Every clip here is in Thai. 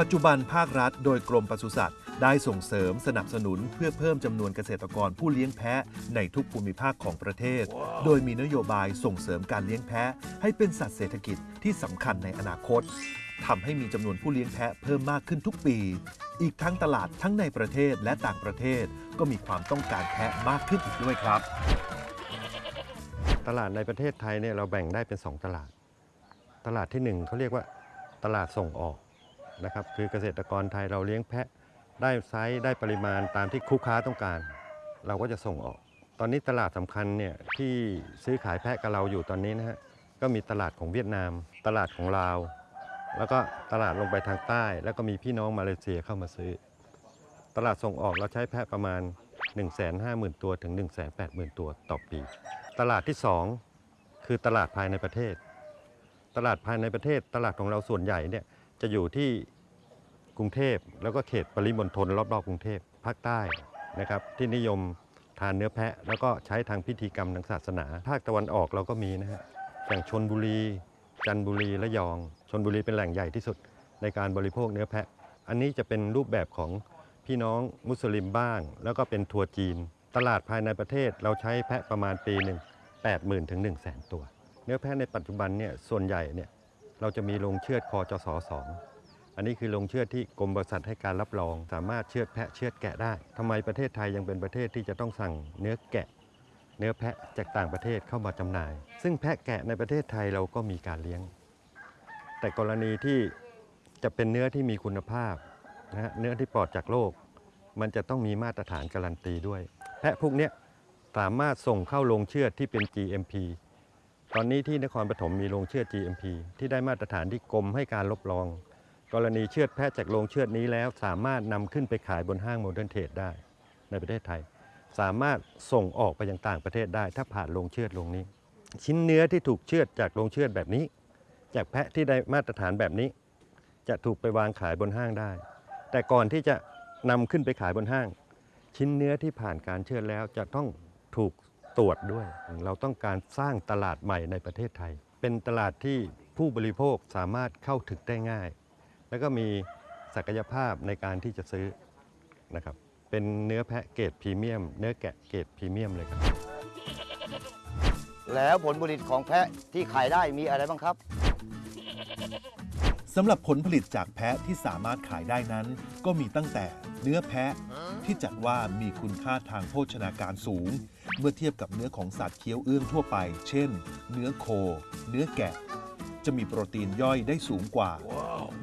ปัจจุบันภาครัฐโดยกรมปศุสัตว์ ได้ส่งเสริมสนับสนุนเพื่อเพิ่มจำนวนเกษตรกรผู้เลี้ยงแพะในทุกภูมิภาคของประเทศ โดยมีนโยบายส่งเสริมการเลี้ยงแพะให้เป็นสัตว์เศรษฐกิจที่สำคัญในอนาคตทำให้มีจำนวนผู้เลี้ยงแพะเพิ่มมากขึ้นทุกปี อีกทั้งตลาดทั้งในประเทศและต่างประเทศก็มีความต้องการแพะมากขึ้นอีกด้วยครับ ตลาดในประเทศไทยเนี่ยเราแบ่งได้เป็น 2 ตลาด ตลาดที่ 1เขาเรียกว่าตลาดส่งออก นะครับคือเกษตรกรไทยเราเลี้ยงแพะได้ไซส์ได้ปริมาณตามที่คู่ค้าต้องการ เราก็จะส่งออก ตอนนี้ตลาดสำคัญเนี่ยที่ซื้อขายแพะกับเราอยู่ตอนนี้นะฮะก็มีตลาดของเวียดนาม ตลาดของลาว แล้วก็ตลาดลงไปทางใต้ แล้วก็มีพี่น้องมาเลเซียเข้ามาซื้อ ตลาดส่งออกเราใช้แพะประมาณ 150,000 ตัวถึง 180,000 ตัวต่อปี ตลาดที่ 2 คือตลาดภายในประเทศ ตลาดภายในประเทศ ตลาดของเราส่วนใหญ่เนี่ยจะอยู่ที่ กรุงเทพแล้วก็เขตปริมณฑลรอบๆกรุงเทพภาคใต้นะครับที่นิยมทานเนื้อแพะ แล้วก็ใช้ทางพิธีกรรมทางศาสนา ภาคตะวันออกเราก็มีนะฮะอย่างชนบุรี จันทบุรีและยองชนบุรีเป็นแหล่งใหญ่ที่สุดในการบริโภคเนื้อแพะ อันนี้จะเป็นรูปแบบของพี่น้องมุสลิมบ้าง แล้วก็เป็นทัวร์จีน ตลาดภายในประเทศเราใช้แพะประมาณปีหนึ่ง80,000ถึง1 0 0 0 0แตัว เนื้อแพะในปัจจุบันเนี่ยส่วนใหญ่เนี่ยเราจะมีโรงเชือดคอจสสอง อันนี้คือโรงเชือดที่กรมบริษัทให้การรับรอง สามารถเชือดแพะเชือดแกะได้ทำไมประเทศไทยยังเป็นประเทศที่จะต้องสั่งเนื้อแกะ เนื้อแพะจากต่างประเทศเข้ามาจำหน่าย ซึ่งแพะแกะในประเทศไทยเราก็มีการเลี้ยง แต่กรณีที่จะเป็นเนื้อที่มีคุณภาพนะฮะเนื้อที่ปลอดจากโรคมันจะต้องมีมาตรฐานการันตีด้วย แพะพวกเนี้ยสามารถส่งเข้าโรงเชือดที่เป็น GMP ตอนนี้ที่นครปฐมมีโรงเชือด GMP ที่ได้มาตรฐานที่กรมให้การรับรอง กรณีเชือดแพะจากโรงเชือดนี้แล้ว สามารถนำขึ้นไปขายบนห้างโมเดิร์นเทรดได้ในประเทศไทย สามารถส่งออกไปยังต่างประเทศได้ ถ้าผ่านโรงเชือดโรงนี้ ชิ้นเนื้อที่ถูกเชือดจากโรงเชือดแบบนี้ จากแพะที่ได้มาตรฐานแบบนี้ จะถูกไปวางขายบนห้างได้ แต่ก่อนที่จะนำขึ้นไปขายบนห้าง ชิ้นเนื้อที่ผ่านการเชือดแล้วจะต้องถูกตรวจด้วย เราต้องการสร้างตลาดใหม่ในประเทศไทย เป็นตลาดที่ผู้บริโภคสามารถเข้าถึงได้ง่าย แล้วก็มีศักยภาพในการที่จะซื้อนะครับ เป็นเนื้อแพะเกรดพรีเมียม เนื้อแกะเกรดพรีเมียมเลยครับ แล้วผลผลิตของแพะที่ขายได้มีอะไรบ้างครับสำหรับผลผลิตจากแพะที่สามารถขายได้นั้น ก็มีตั้งแต่เนื้อแพะที่จัดว่ามีคุณค่าทางโภชนาการสูง เมื่อเทียบกับเนื้อของสัตว์เคี้ยวเอื้องทั่วไป เช่น เนื้อโค เนื้อแกะ จะมีโปรตีนย่อยได้สูงกว่า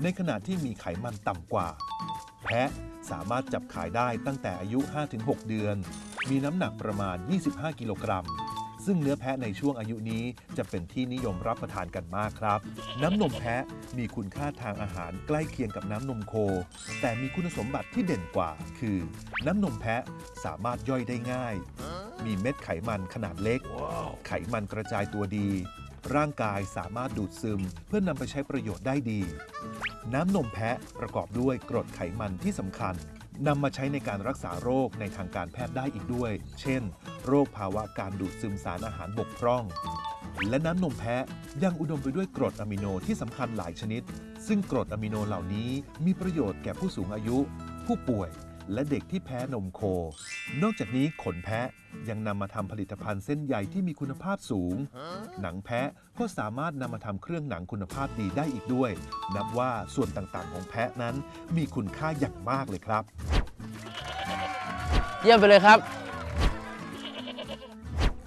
ในขณะที่มีไขมันต่ำกว่า แพะสามารถจับขายได้ตั้งแต่อายุ 5-6 เดือน มีน้ำหนักประมาณ 25 กิโลกรัม ซึ่งเนื้อแพะในช่วงอายุนี้จะเป็นที่นิยมรับประทานกันมากครับ น้ำนมแพะมีคุณค่าทางอาหารใกล้เคียงกับน้ำนมโค แต่มีคุณสมบัติที่เด่นกว่า คือ น้ำนมแพะสามารถย่อยได้ง่าย มีเม็ดไขมันขนาดเล็ก ไขมันกระจายตัวดี ร่างกายสามารถดูดซึมเพื่อนำไปใช้ประโยชน์ได้ดี น้ำนมแพะประกอบด้วยกรดไขมันที่สำคัญนำมาใช้ในการรักษาโรคในทางการแพทย์ได้อีกด้วย เช่น โรคภาวะการดูดซึมสารอาหารบกพร่อง และน้ำนมแพะยังอุดมไปด้วยกรดอะมิโนที่สำคัญหลายชนิด ซึ่งกรดอะมิโนเหล่านี้มีประโยชน์แก่ผู้สูงอายุ ผู้ป่วย และเด็กที่แพ้นมโค นอกจากนี้ขนแพะยังนำมาทำผลิตภัณฑ์เส้นใยที่มีคุณภาพสูง หนังแพะก็สามารถนำมาทำเครื่องหนังคุณภาพดีได้อีกด้วย นับว่าส่วนต่างๆ ของแพะนั้นมีคุณค่าอย่างมากเลยครับ เยี่ยมไปเลยครับ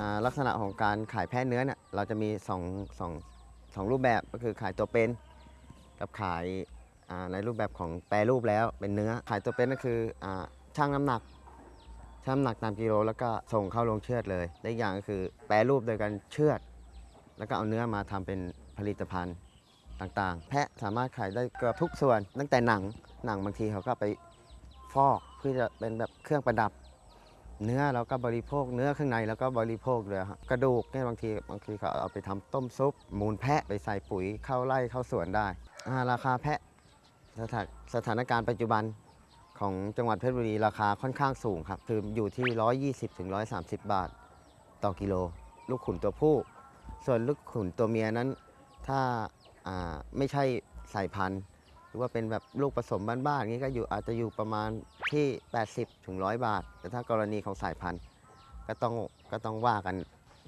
อ่าลักษณะของการขายแพะเนื้อเนี่ยเราจะมีสองสองสองรูปแบบก็คือขายตัวเป็น กับขายอ่า ในรูปแบบของแปรรูปแล้วเป็นเนื้อ ขายตัวเป็นก็คืออชั่งน้ำหนักชั่งน้ำหนักตามกิโลแล้วก็ส่งเข้าโรงเชือดเลยและอีกอย่างก็คือแปรรูปโดยการเชือด แล้วก็เอาเนื้อมาทำเป็นผลิตภัณฑ์ต่างๆ แพะสามารถขายได้เกือบทุกส่วน ตั้งแต่หนังหนังบางทีเขาก็ไปฟอกเพื่อจะเป็นแบบเครื่องประดับ เนื้อเราก็บริโภคเนื้อข้างในแล้วก็บริโภคเลยครับกระดูกเนี่ยบางทีบางทีเขาเอาไปทำต้มซุป มูลแพะไปใส่ปุ๋ยเข้าไร่เข้าสวนได้ราคาแพะ สถานสถานการณ์ปัจจุบันของจังหวัดเพชรบุรีราคาค่อนข้างสูงครับ คืออยู่ที่ 120ถึง130 บาท ต่อกิโล ลูกขุนตัวผู้ ส่วนลูกขุนตัวเมียนั้น ถ้าอ่าไม่ใช่สายพันธุ์ หรือว่าเป็นแบบลูกผสมบ้านๆอย่างนี้ก็อยู่อาจจะอยู่ประมาณที่ 80ถึง100 บาท แต่ถ้ากรณีของสายพันธุ์ ก็ต้องก็ต้องว่ากัน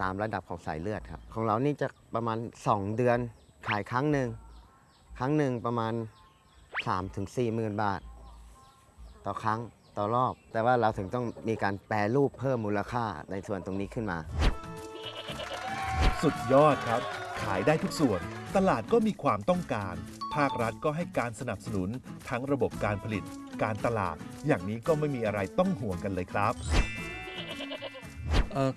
ตามระดับของสายเลือดครับ ของเรานี่จะประมาณ 2 เดือนขายครั้งหนึ่งครั้งหนึ่งประมาณ 3ถึง4หมื่นบาท ต่อครั้งต่อรอบ แต่ว่าเราถึงต้องมีการแปรรูปเพิ่มมูลค่าในส่วนตรงนี้ขึ้นมา สุดยอดครับ ขายได้ทุกส่วน ตลาดก็มีความต้องการ ภาครัฐก็ให้การสนับสนุนทั้งระบบการผลิต การตลาด อย่างนี้ก็ไม่มีอะไรต้องห่วงกันเลยครับ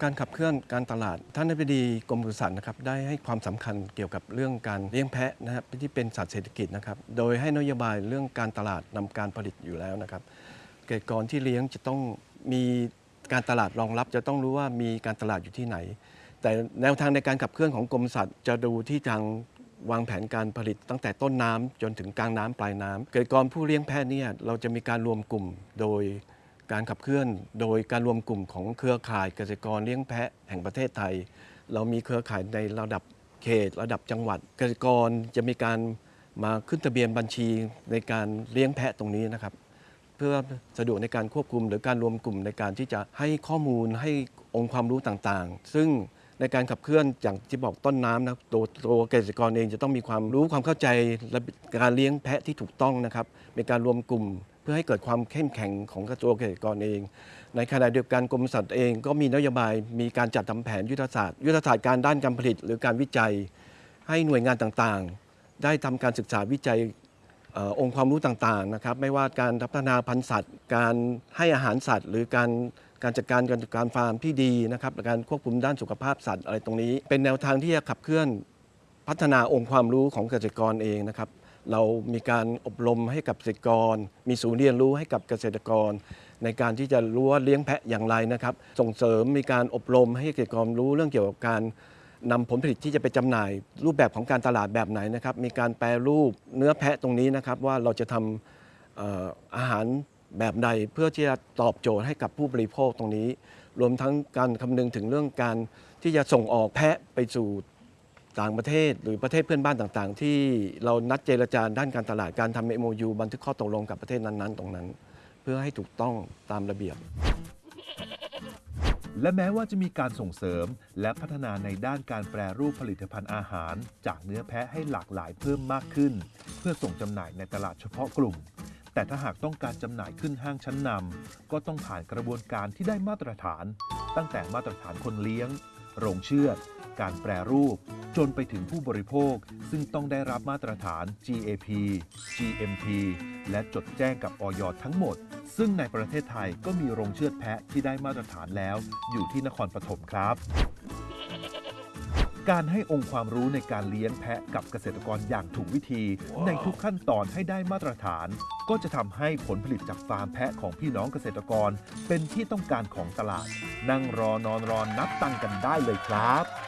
การขับเคลื่อนการตลาด ท่านอธิบดีกรมปศุสัตว์นะครับได้ให้ความสำคัญเกี่ยวกับเรื่องการเลี้ยงแพะนะครับที่เป็นสัตว์เศรษฐกิจนะครับโดยให้นโยบายเรื่องการตลาดนำการผลิตอยู่แล้วนะครับเกษตรกรที่เลี้ยงจะต้องมีการตลาดรองรับจะต้องรู้ว่ามีการตลาดอยู่ที่ไหน แต่แนวทางในการขับเคลื่อนของกรมสัตว์จะดูที่ทางวางแผนการผลิตตั้งแต่ต้นน้ำจนถึงกลางน้ำปลายน้ำเกษตรกรผู้เลี้ยงแพะเนี่ยเราจะมีการรวมกลุ่มโดย การขับเคลื่อนโดยการรวมกลุ่มของเครือข่ายเกษตรกรเลี้ยงแพะแห่งประเทศไทย เรามีเครือข่ายในระดับเขต ระดับจังหวัด เกษตรกรจะมีการมาขึ้นทะเบียนบัญชีในการเลี้ยงแพะตรงนี้นะครับ เพื่อสะดวกในการควบคุม หรือการรวมกลุ่มในการที่จะให้ข้อมูลให้องค์ความรู้ต่างๆ ซึ่งในการขับเคลื่อนอย่างที่บอกต้นน้ำนะตัวตัวเกษตรกรเองจะต้องมีความรู้ความเข้าใจและการเลี้ยงแพะที่ถูกต้องนะครับเป็นการรวมกลุ่ม พื่อให้เกิดความเข้มแข็งของกระทรวงเกษตรกรเอง ในขณะเดียวกันกรมสัตว์เองก็มีนโยบายมีการจัดทำแผนยุทธศาสตร์ยุทธศาสตร์การด้านการผลิต หรือการวิจัย ให้หน่วยงานต่างๆ ได้ทำการศึกษาวิจัยอองค์ความรู้ต่างๆนะครับไม่ว่าการพัฒนาพันธุ์สัตว์ การให้อาหารสัตว์ หรือการการจัดการการจัดการฟาร์มที่ดีนะครับการควบคุมด้านสุขภาพสัตว์อะไรตรงนี้ เป็นแนวทางที่จะขับเคลื่อนพัฒนาองค์ความรู้ของเกษตรกรเองนะครับ เรามีการอบรมให้กับเกษตรกร มีศูนย์เรียนรู้ให้กับเกษตรกร ในการที่จะรู้ว่าเลี้ยงแพะอย่างไรนะครับ ส่งเสริมมีการอบรมให้เกษตรกรรู้เรื่องเกี่ยวกับการนำผลผลิตที่จะไปจำหน่าย รูปแบบของการตลาดแบบไหนนะครับ มีการแปรรูปเนื้อแพะตรงนี้นะครับ ว่าเราจะทำเอ่ออาหารแบบใดเพื่อที่จะตอบโจทย์ให้กับผู้บริโภคตรงนี้ รวมทั้งการคำนึงถึงเรื่องการที่จะส่งออกแพะไปสู่ ต่างประเทศหรือประเทศเพื่อนบ้านต่างๆ ที่เรานัดเจรจาด้านการตลาดการทำ MOU บันทึกข้อตกลงกับประเทศนั้นๆ ตรงนั้น เพื่อให้ถูกต้องตามระเบียบ และแม้ว่าจะมีการส่งเสริมและพัฒนาในด้านการแปรรูปผลิตภัณฑ์อาหาร จากเนื้อแพะให้หลากหลายเพิ่มมากขึ้น เพื่อส่งจำหน่ายในตลาดเฉพาะกลุ่ม แต่ถ้าหากต้องการจำหน่ายขึ้นห้างชั้นนำก็ต้องผ่านกระบวนการที่ได้มาตรฐาน ตั้งแต่มาตรฐานคนเลี้ยง โรงเชือด การแปรรูป จนไปถึงผู้บริโภค ซึ่งต้องได้รับมาตรฐาน GAP GMP และจดแจ้งกับออยทั้งหมด ซึ่งในประเทศไทยก็มีโรงเชือดแพะที่ได้มาตรฐานแล้ว อยู่ที่นครปฐมครับ การให้องค์ความรู้ในการเลี้ยงแพะกับเกษตรกรอย่างถูกวิธีในทุกขั้นตอนให้ได้มาตรฐาน ก็จะทำให้ผลผลิตจากฟาร์มแพะของพี่น้องเกษตรกร เป็นที่ต้องการของตลาด นั่งรอนอนรอนนับตังกันได้เลยครับ